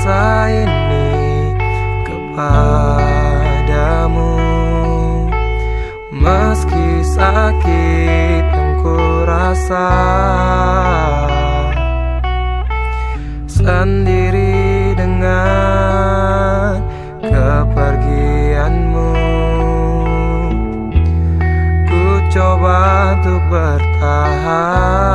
rasa ini kepadamu. Meski sakit yang ku rasa Sendiri dengan kepergianmu. Ku coba untuk bertahan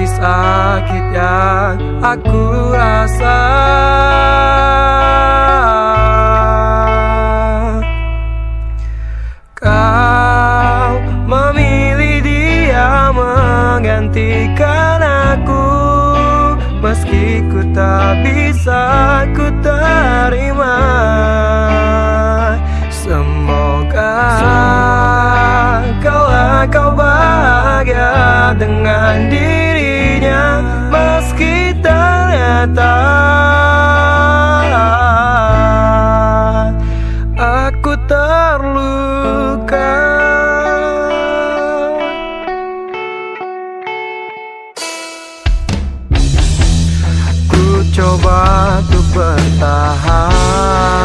Meski sakit yang aku rasa. Kau memilih dia menggantikan aku. Meski ku tak bisa ku terima. Semoga kau bahagia dengan dirinya Aku terluka. Ku coba untuk bertahan